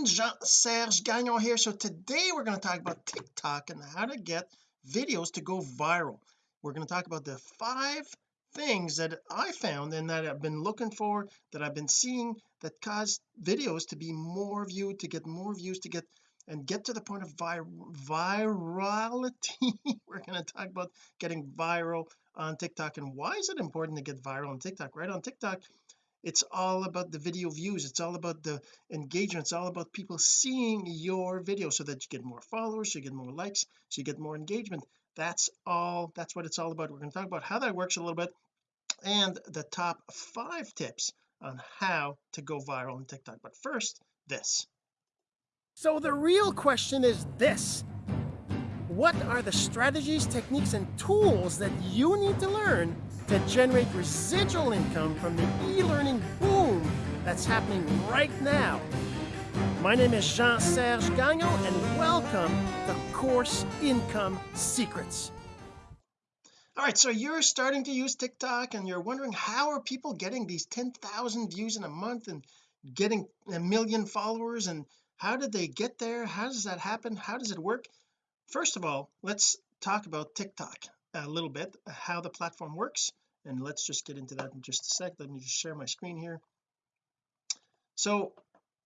friend Jean-Serge Gagnon here. So today we're going to talk about TikTok and how to get videos to go viral. We're going to talk about the five things that I found and that I've been looking for that I've been seeing that cause videos to be more viewed to get more views to get and get to the point of vir virality. We're going to talk about getting viral on TikTok and why is it important to get viral on TikTok right? On TikTok it's all about the video views. It's all about the engagement. It's all about people seeing your video so that you get more followers you get more likes so you get more engagement. That's all that's what it's all about. We're going to talk about how that works a little bit and the top five tips on how to go viral on TikTok. But first this. So the real question is this. What are the strategies techniques and tools that you need to learn to generate residual income from the e-learning boom that's happening right now. My name is Jean-Serge Gagnon and welcome to Course Income Secrets. All right, so you're starting to use TikTok and you're wondering how are people getting these 10,000 views in a month and getting a million followers and how did they get there? How does that happen? How does it work? First of all, let's talk about TikTok a little bit, how the platform works and let's just get into that in just a sec. Let me just share my screen here. So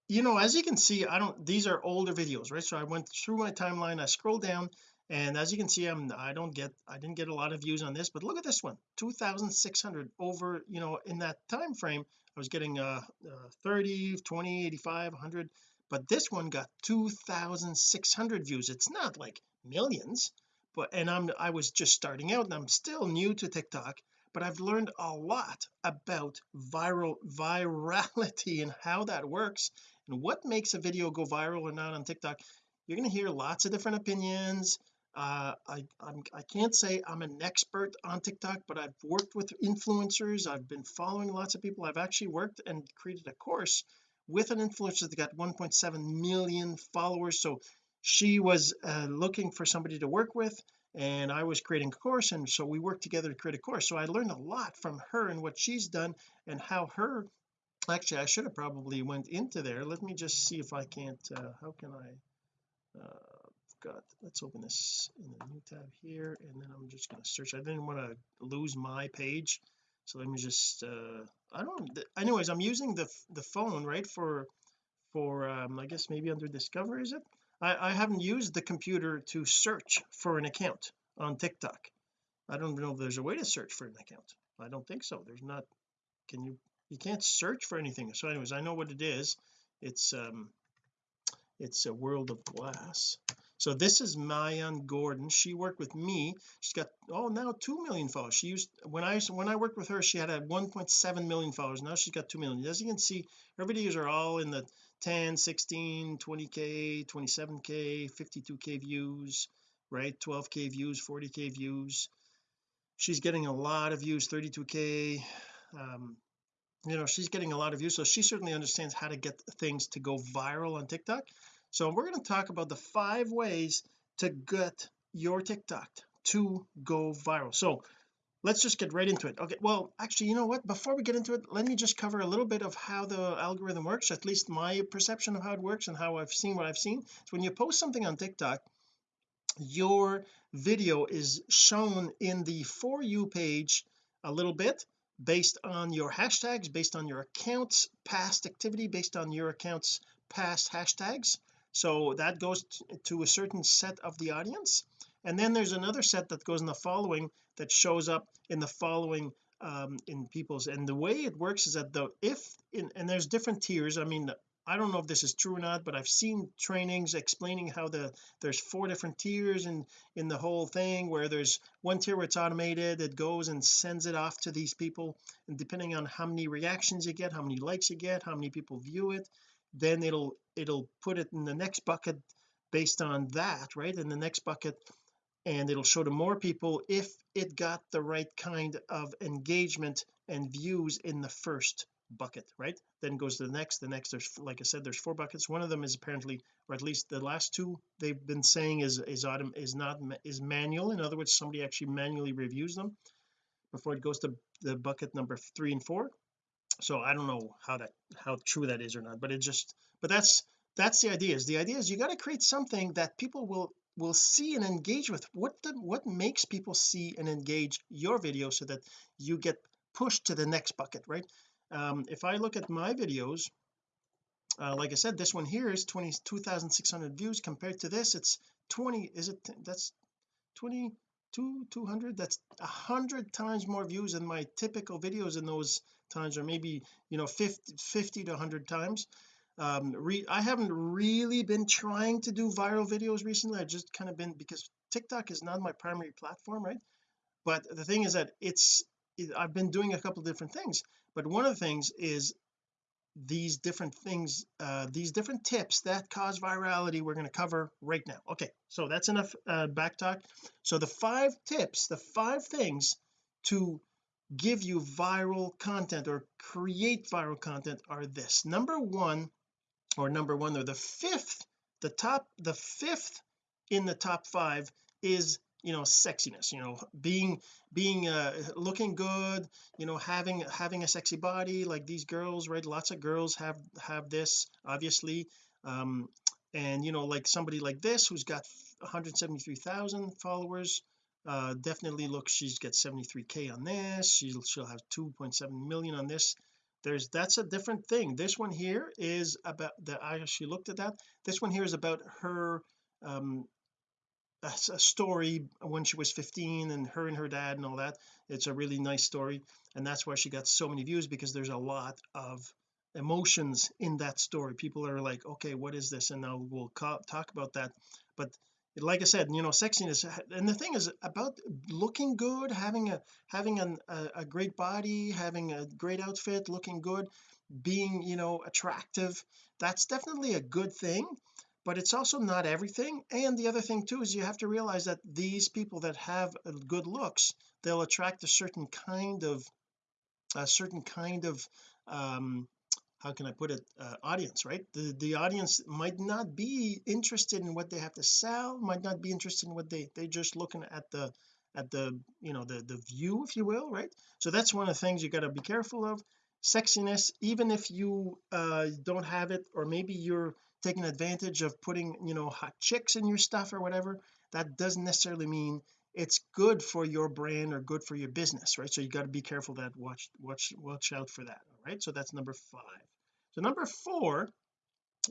you know as you can see I don't these are older videos right? So I went through my timeline I scrolled down and as you can see I'm I don't get I didn't get a lot of views on this but look at this one 2600 over you know in that time frame I was getting uh, uh 30 20 85 100 but this one got 2600 views. It's not like millions but and I'm I was just starting out and I'm still new to TikTok but I've learned a lot about viral virality and how that works and what makes a video go viral or not on TikTok. You're going to hear lots of different opinions. Uh, I I'm, I can't say I'm an expert on TikTok but I've worked with influencers. I've been following lots of people. I've actually worked and created a course with an influencer that got 1.7 million followers. So she was uh, looking for somebody to work with and I was creating a course and so we worked together to create a course. So I learned a lot from her and what she's done and how her actually I should have probably went into there. Let me just see if I can't uh, how can I uh got let's open this in a new tab here and then I'm just going to search. I didn't want to lose my page so let me just uh I don't anyways I'm using the the phone right for for um I guess maybe under discover is it I, I haven't used the computer to search for an account on TikTok. I don't know if there's a way to search for an account. I don't think so. There's not can you you can't search for anything. So anyways I know what it is. It's um it's a world of glass. So this is Mayan Gordon. She worked with me. She's got oh now 2 million followers. She used when I when I worked with her she had a 1.7 million followers. Now she's got 2 million. As you can see her videos are all in the 10 16 20k 27k 52k views right? 12k views 40k views. She's getting a lot of views 32k um you know she's getting a lot of views. So she certainly understands how to get things to go viral on TikTok. So we're going to talk about the five ways to get your TikTok to go viral. So let's just get right into it. Okay well actually you know what? Before we get into it let me just cover a little bit of how the algorithm works at least my perception of how it works and how I've seen what I've seen. So when you post something on TikTok your video is shown in the for you page a little bit based on your hashtags based on your account's past activity based on your account's past hashtags. So that goes to a certain set of the audience. And then there's another set that goes in the following that shows up in the following um in people's and the way it works is that the if in and there's different tiers I mean I don't know if this is true or not but I've seen trainings explaining how the there's four different tiers in in the whole thing where there's one tier where it's automated it goes and sends it off to these people and depending on how many reactions you get how many likes you get how many people view it then it'll it'll put it in the next bucket based on that right? In the next bucket and it'll show to more people if it got the right kind of engagement and views in the first bucket right? Then goes to the next the next there's like I said there's four buckets. One of them is apparently or at least the last two they've been saying is is autumn is not is manual. In other words somebody actually manually reviews them before it goes to the bucket number three and four. So I don't know how that how true that is or not but it just but that's that's the idea is the idea is you got to create something that people will will see and engage with. What the what makes people see and engage your video so that you get pushed to the next bucket right? Um, if I look at my videos uh, like I said this one here is 22,600 views compared to this it's 20 is it that's 22 200 that's a hundred times more views than my typical videos in those times or maybe you know 50 50 to 100 times um I haven't really been trying to do viral videos recently. I've just kind of been because TikTok is not my primary platform right? But the thing is that it's it, I've been doing a couple different things. But one of the things is these different things uh these different tips that cause virality we're going to cover right now. Okay so that's enough uh back talk. So the five tips the five things to give you viral content or create viral content are this. Number one or number one or the fifth the top the fifth in the top five is you know sexiness you know being being uh looking good you know having having a sexy body like these girls right? Lots of girls have have this obviously. Um and you know like somebody like this who's got 173,000 followers uh definitely look she's got 73k on this. She'll she'll have 2.7 million on this there's that's a different thing. This one here is about that I actually looked at that. This one here is about her um a, a story when she was 15 and her and her dad and all that. It's a really nice story and that's why she got so many views because there's a lot of emotions in that story. People are like okay what is this? And now we'll talk about that. But like I said you know sexiness and the thing is about looking good having a having an, a, a great body having a great outfit looking good being you know attractive that's definitely a good thing but it's also not everything and the other thing too is you have to realize that these people that have good looks they'll attract a certain kind of a certain kind of um how can I put it uh, audience right? The the audience might not be interested in what they have to sell might not be interested in what they they're just looking at the at the you know the the view if you will right? So that's one of the things you got to be careful of. Sexiness even if you uh don't have it or maybe you're taking advantage of putting you know hot chicks in your stuff or whatever that doesn't necessarily mean it's good for your brand or good for your business right? So you got to be careful that watch watch watch out for that all right? So that's number five. So number four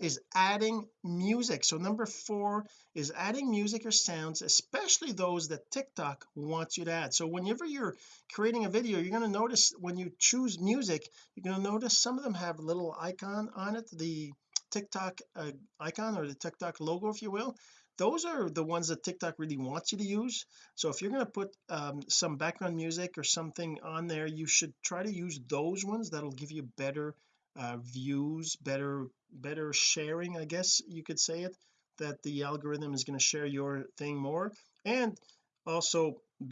is adding music. So number four is adding music or sounds especially those that TikTok wants you to add. So whenever you're creating a video you're going to notice when you choose music you're going to notice some of them have a little icon on it the TikTok uh, icon or the TikTok logo if you will those are the ones that TikTok really wants you to use. So if you're going to put um, some background music or something on there you should try to use those ones that'll give you better uh, views better better sharing I guess you could say it that the algorithm is going to share your thing more. And also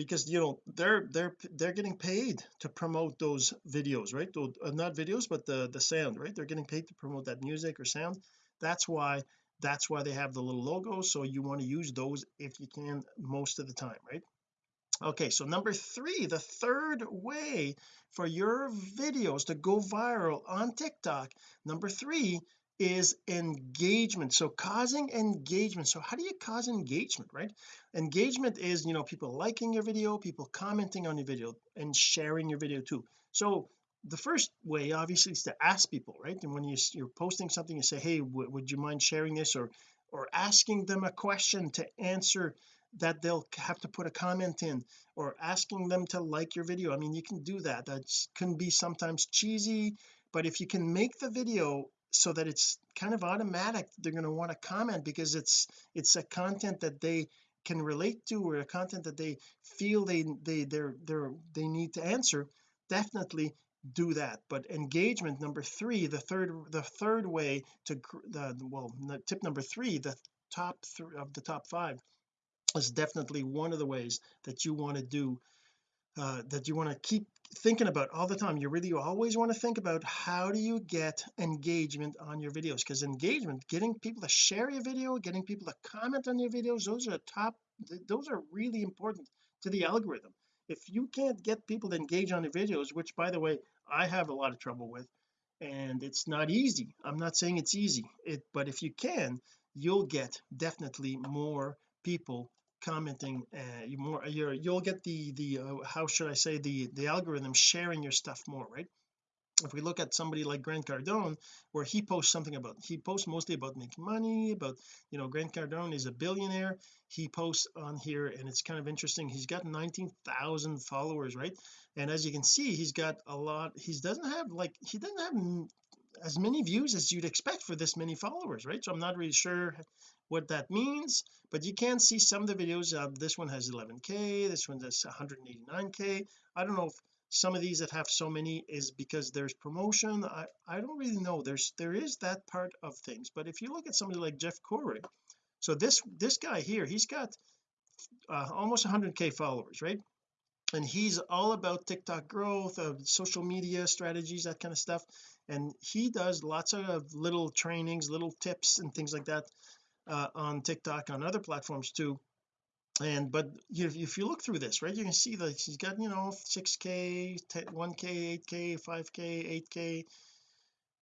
because you know they're they're they're getting paid to promote those videos right? Uh, not videos but the the sound right? They're getting paid to promote that music or sound. That's why that's why they have the little logo so you want to use those if you can most of the time right? Okay so number three the third way for your videos to go viral on TikTok number three is engagement. So causing engagement. So how do you cause engagement right? Engagement is you know people liking your video people commenting on your video and sharing your video too. So the first way obviously is to ask people right? And when you, you're posting something you say hey would you mind sharing this? or or asking them a question to answer that they'll have to put a comment in or asking them to like your video. I mean you can do that. That can be sometimes cheesy but if you can make the video so that it's kind of automatic they're going to want to comment because it's it's a content that they can relate to or a content that they feel they they they're they're they need to answer. Definitely do that. But engagement number three the third the third way to the well tip number three the top three of the top five is definitely one of the ways that you want to do uh, that you want to keep thinking about all the time. You really always want to think about how do you get engagement on your videos? Because engagement getting people to share your video getting people to comment on your videos those are top those are really important to the algorithm. If you can't get people to engage on your videos which by the way I have a lot of trouble with and it's not easy. I'm not saying it's easy. It but if you can you'll get definitely more people commenting uh, more you're you'll get the the uh, how should I say the the algorithm sharing your stuff more right if we look at somebody like Grant Cardone where he posts something about he posts mostly about making money about you know Grant Cardone is a billionaire. He posts on here and it's kind of interesting. He's got 19,000 followers right? And as you can see he's got a lot he doesn't have like he doesn't have as many views as you'd expect for this many followers right? So I'm not really sure what that means but you can see some of the videos. Uh, this one has 11k this one has 189k I don't know if some of these that have so many is because there's promotion. I I don't really know. There's there is that part of things but if you look at somebody like Jeff Corey so this this guy here he's got uh, almost 100k followers right? And he's all about TikTok growth of social media strategies that kind of stuff. And he does lots of little trainings little tips and things like that uh, on TikTok on other platforms too and but if, if you look through this right you can see that he's got you know 6k 1k 8k 5k 8k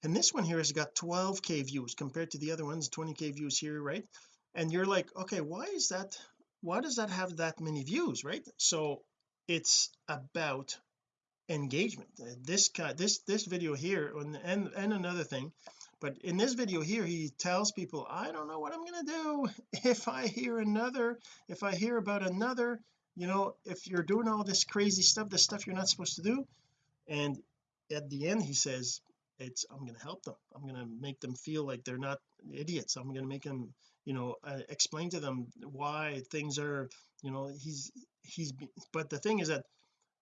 and this one here has got 12k views compared to the other ones 20k views here right? And you're like okay why is that why does that have that many views? Right? So it's about engagement. This guy this this video here and and, and another thing but in this video here he tells people I don't know what I'm going to do if I hear another if I hear about another you know if you're doing all this crazy stuff the stuff you're not supposed to do. And at the end he says it's I'm going to help them. I'm going to make them feel like they're not idiots. I'm going to make them you know uh, explain to them why things are you know he's he's but the thing is that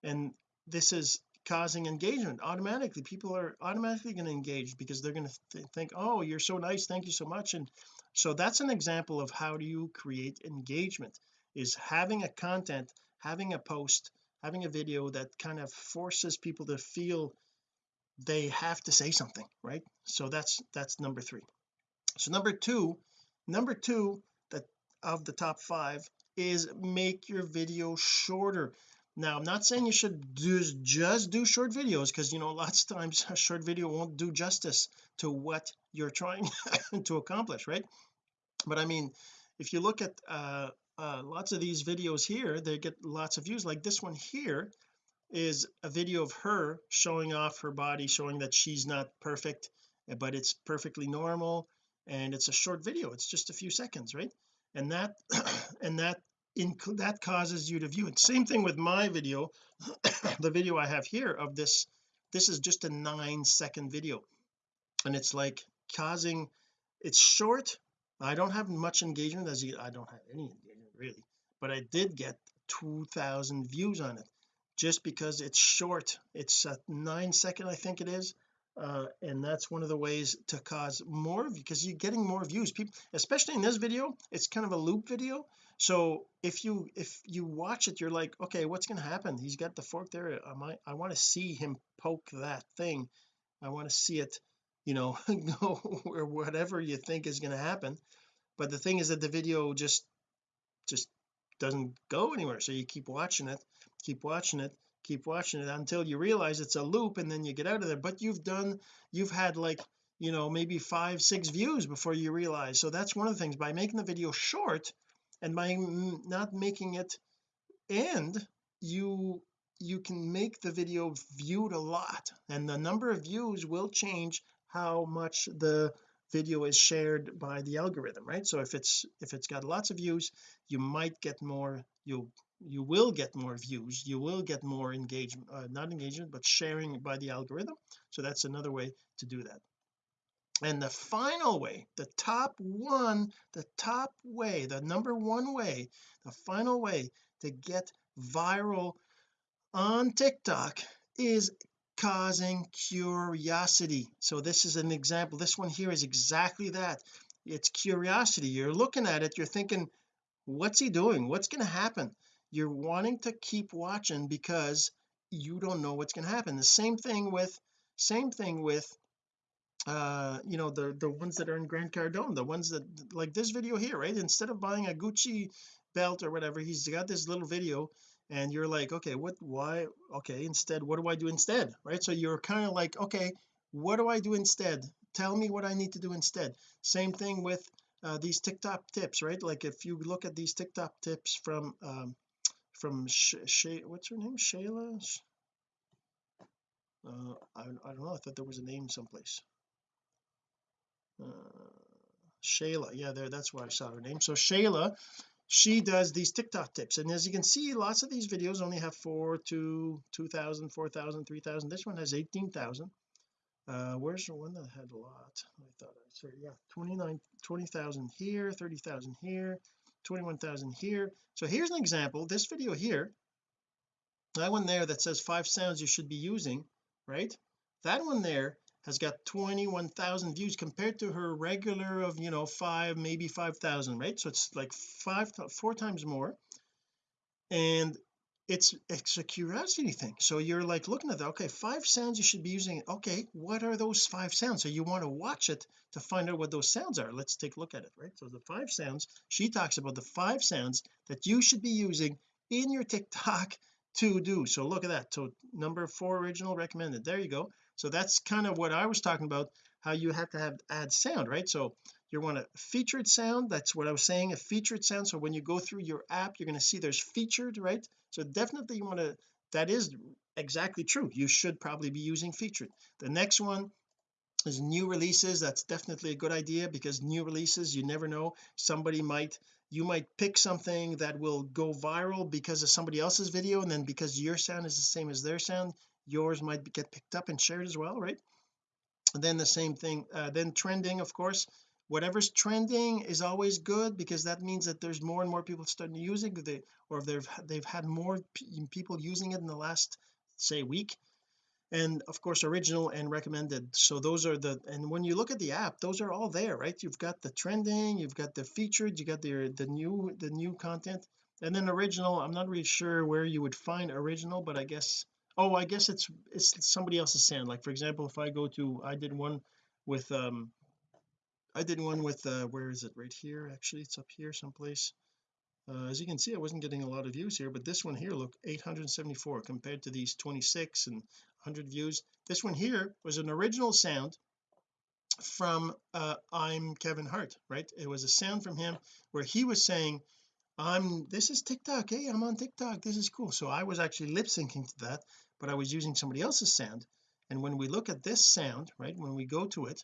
and this is causing engagement. Automatically people are automatically going to engage because they're going to th think oh you're so nice thank you so much and so that's an example of how do you create engagement is having a content having a post having a video that kind of forces people to feel they have to say something right? So that's that's number three. So number two number two that of the top five is make your video shorter now I'm not saying you should do just do short videos because you know lots of times a short video won't do justice to what you're trying to accomplish right? But I mean if you look at uh, uh, lots of these videos here they get lots of views. Like this one here is a video of her showing off her body showing that she's not perfect but it's perfectly normal and it's a short video. It's just a few seconds right? And that and that that causes you to view. It same thing with my video the video I have here of this this is just a nine second video. And it's like causing it's short. I don't have much engagement as you I don't have any engagement really. But I did get 2000 views on it just because it's short. It's a nine second I think it is. Uh, and that's one of the ways to cause more because you're getting more views. People especially in this video it's kind of a loop video so if you if you watch it you're like okay what's going to happen? He's got the fork there. I might I want to see him poke that thing. I want to see it you know go or whatever you think is going to happen. But the thing is that the video just just doesn't go anywhere. So you keep watching it keep watching it keep watching it until you realize it's a loop and then you get out of there. But you've done you've had like you know maybe five six views before you realize. So that's one of the things. By making the video short and by not making it end you you can make the video viewed a lot and the number of views will change how much the video is shared by the algorithm right? So if it's if it's got lots of views you might get more you'll you will get more views you will get more engagement uh, not engagement but sharing by the algorithm. So that's another way to do that and the final way the top one the top way the number one way the final way to get viral on TikTok is causing curiosity. So this is an example this one here is exactly that. It's curiosity. You're looking at it you're thinking what's he doing? What's going to happen? You're wanting to keep watching because you don't know what's going to happen. The same thing with same thing with uh you know the the ones that are in Grant Cardone the ones that like this video here right? Instead of buying a Gucci belt or whatever he's got this little video and you're like okay what why okay instead what do I do instead? Right? So you're kind of like okay what do I do instead? Tell me what I need to do instead. Same thing with uh, these TikTok tips right? Like if you look at these TikTok tips from um from Sh what's her name? Shayla? Uh, I, I don't know I thought there was a name someplace Shayla yeah there that's where I saw her name. So Shayla she does these TikTok tips. And as you can see lots of these videos only have four to 2,000 4,000 3,000 this one has 18,000 uh where's the one that had a lot? I thought I said yeah 29 20,000 here 30,000 here 21,000 here. So here's an example this video here that one there that says five sounds you should be using right? That one there has got 21,000 views compared to her regular of you know five maybe 5,000 right? So it's like five four times more. And it's it's a curiosity thing. So you're like looking at that okay five sounds you should be using. Okay what are those five sounds? So you want to watch it to find out what those sounds are. Let's take a look at it right? So the five sounds she talks about the five sounds that you should be using in your TikTok to do. So look at that. So number four original recommended. There you go so that's kind of what I was talking about how you have to have add sound right? So you want a featured sound that's what I was saying a featured sound. So when you go through your app you're going to see there's featured right? So definitely you want to that is exactly true. You should probably be using featured. The next one is new releases. That's definitely a good idea because new releases you never know. Somebody might you might pick something that will go viral because of somebody else's video and then because your sound is the same as their sound yours might get picked up and shared as well right? And then the same thing uh, then trending of course. Whatever's trending is always good because that means that there's more and more people starting to use it they, or they've they've had more people using it in the last say week. And of course original and recommended. So those are the and when you look at the app those are all there right? You've got the trending you've got the featured you got the the new the new content. And then original I'm not really sure where you would find original but I guess oh I guess it's it's somebody else's sound like for example if I go to I did one with um I did one with uh where is it? Right here actually it's up here someplace. Uh, as you can see I wasn't getting a lot of views here but this one here look 874 compared to these 26 and 100 views. This one here was an original sound from uh I'm Kevin Hart right? It was a sound from him where he was saying I'm this is TikTok. Hey I'm on TikTok. This is cool. So I was actually lip syncing to that but I was using somebody else's sound. And when we look at this sound right when we go to it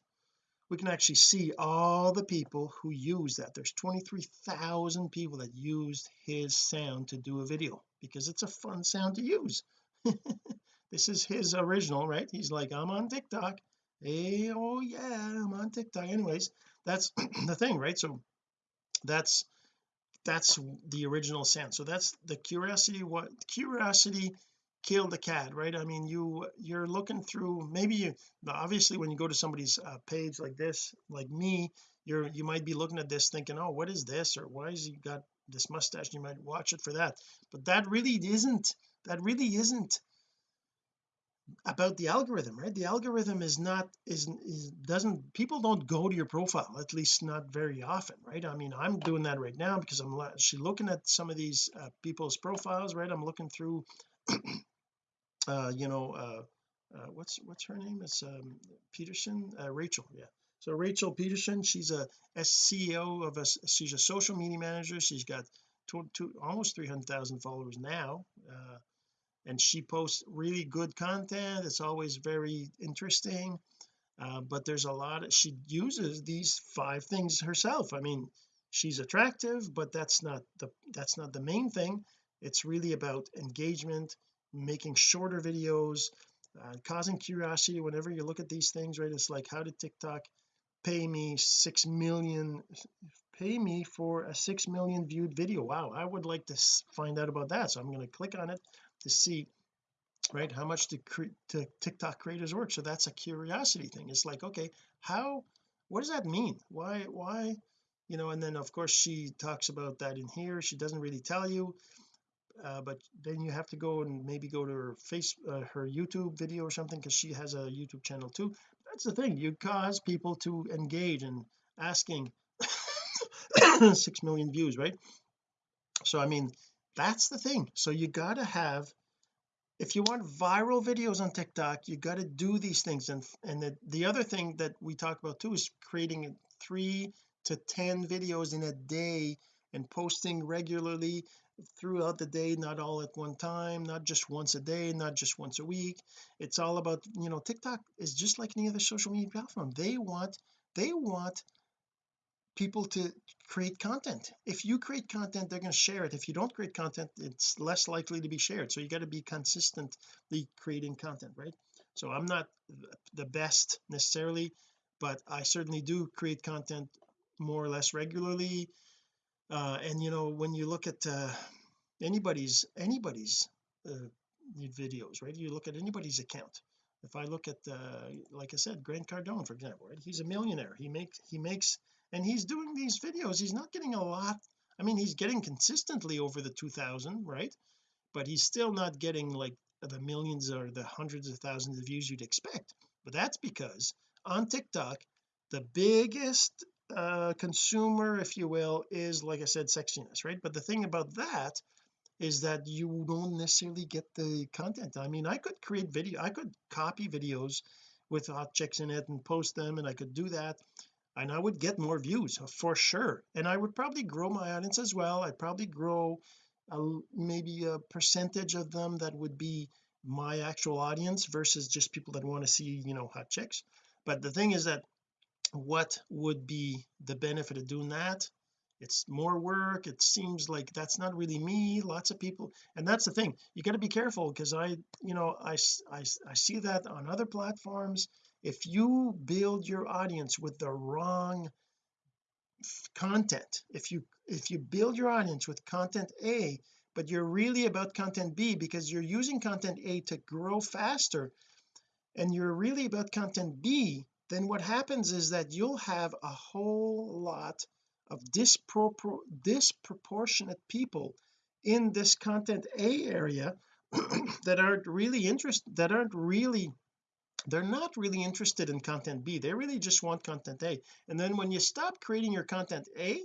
we can actually see all the people who use that. There's 23,000 people that used his sound to do a video because it's a fun sound to use. This is his original right? He's like I'm on TikTok. Hey oh yeah I'm on TikTok. Anyways that's the thing right? So that's that's the original sound. So that's the curiosity what curiosity killed the cat right? I mean you you're looking through maybe you obviously when you go to somebody's uh, page like this like me you're you might be looking at this thinking oh what is this? or why has he got this mustache? You might watch it for that. But that really isn't that really isn't about the algorithm right? The algorithm is not is, is doesn't people don't go to your profile at least not very often right? I mean I'm doing that right now because I'm actually looking at some of these uh, people's profiles right? I'm looking through uh you know uh, uh what's what's her name? It's um Peterson? Uh, Rachel yeah. So Rachel Peterson she's a CEO of a she's a social media manager. She's got two, two almost 300,000 followers now uh and she posts really good content. It's always very interesting uh, but there's a lot of she uses these five things herself. I mean she's attractive but that's not the that's not the main thing. It's really about engagement making shorter videos uh, causing curiosity whenever you look at these things right? It's like how did TikTok pay me six million pay me for a six million viewed video? Wow I would like to find out about that. So I'm going to click on it to see right how much to TikTok creators work. So that's a curiosity thing. It's like okay how what does that mean? Why why you know and then of course she talks about that in here. She doesn't really tell you uh, but then you have to go and maybe go to her face uh, her YouTube video or something because she has a YouTube channel too. That's the thing you cause people to engage in asking six million views right? So I mean that's the thing. So you got to have if you want viral videos on TikTok you got to do these things. And and the, the other thing that we talk about too is creating three to ten videos in a day and posting regularly throughout the day not all at one time not just once a day not just once a week. It's all about you know TikTok is just like any other social media platform. They want they want people to create content. If you create content they're going to share it. If you don't create content it's less likely to be shared. So you got to be consistently creating content right? So I'm not the best necessarily but I certainly do create content more or less regularly uh, and you know when you look at uh, anybody's anybody's uh, videos right? You look at anybody's account. If I look at uh, like I said Grant Cardone for example right? He's a millionaire. He makes he makes and he's doing these videos. He's not getting a lot. I mean he's getting consistently over the 2000 right? But he's still not getting like the millions or the hundreds of thousands of views you'd expect. But that's because on TikTok the biggest uh consumer if you will is like I said sexiness right? But the thing about that is that you don't necessarily get the content. I mean I could create video I could copy videos with hot chicks in it and post them and I could do that and I would get more views for sure. And I would probably grow my audience as well. I'd probably grow a, maybe a percentage of them that would be my actual audience versus just people that want to see you know hot chicks. But the thing is that what would be the benefit of doing that? It's more work. It seems like that's not really me. Lots of people and that's the thing. You got to be careful because I you know I, I I see that on other platforms. If you build your audience with the wrong content if you if you build your audience with content A but you're really about content B because you're using content A to grow faster and you're really about content B then what happens is that you'll have a whole lot of dispropor disproportionate people in this content A area that aren't really interested that aren't really they're not really interested in content B. They really just want content A. And then when you stop creating your content A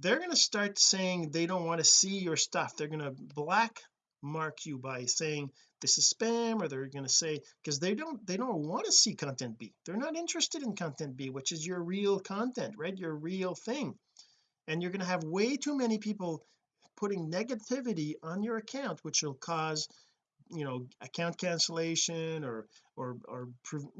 they're going to start saying they don't want to see your stuff. They're going to black mark you by saying this is spam or they're going to say because they don't they don't want to see content B. They're not interested in content B which is your real content right? Your real thing. And you're going to have way too many people putting negativity on your account which will cause you know account cancellation or or or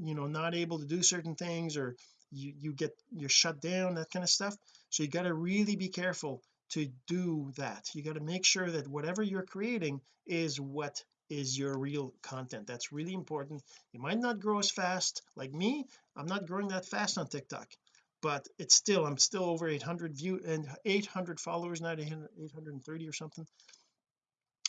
you know not able to do certain things or you you get you're shut down that kind of stuff. So you got to really be careful to do that. You got to make sure that whatever you're creating is what is your real content. That's really important. You might not grow as fast. Like me I'm not growing that fast on TikTok but it's still I'm still over 800 view and 800 followers now 830 or something.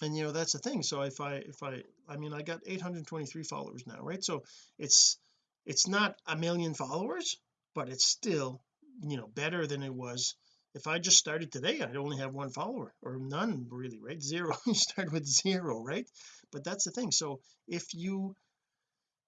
And you know that's the thing. So if I if I I mean I got 823 followers now right? So it's it's not a million followers but it's still you know better than it was if I just started today I'd only have one follower or none really right? Zero you start with zero right? But that's the thing. So if you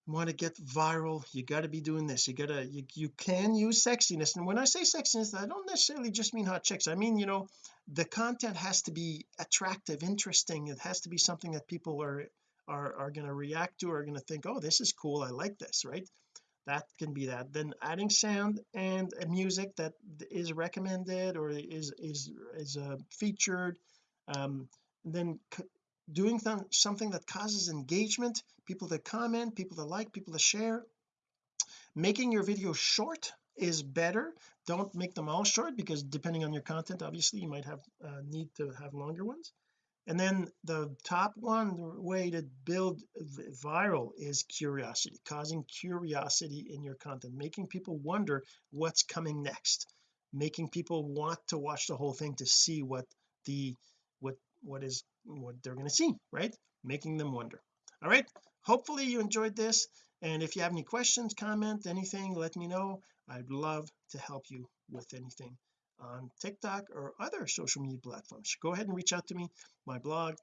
want to get viral you got to be doing this. You gotta you, you can use sexiness. And when I say sexiness I don't necessarily just mean hot chicks. I mean you know the content has to be attractive interesting. It has to be something that people are are, are going to react to are going to think oh this is cool. I like this right that can be that. Then adding sound and music that is recommended or is is is uh, featured um then doing th something that causes engagement people that comment people that like people to share. Making your video short is better. Don't make them all short because depending on your content obviously you might have uh, need to have longer ones and then the top one way to build viral is curiosity causing curiosity in your content making people wonder what's coming next making people want to watch the whole thing to see what the what what is what they're going to see right? Making them wonder. All right? Hopefully you enjoyed this and if you have any questions comment anything let me know. I'd love to help you with anything on TikTok or other social media platforms. Go ahead and reach out to me my blog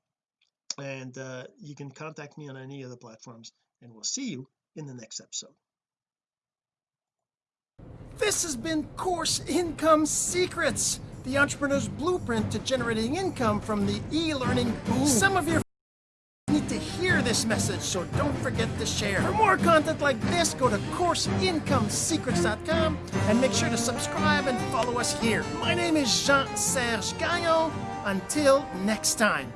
and uh, you can contact me on any of the platforms and we'll see you in the next episode. This has been course income secrets the entrepreneur's blueprint to generating income from the e-learning boom some of your this message, so don't forget to share. For more content like this, go to CourseIncomeSecrets.com and make sure to subscribe and follow us here. My name is Jean-Serge Gagnon. Until next time.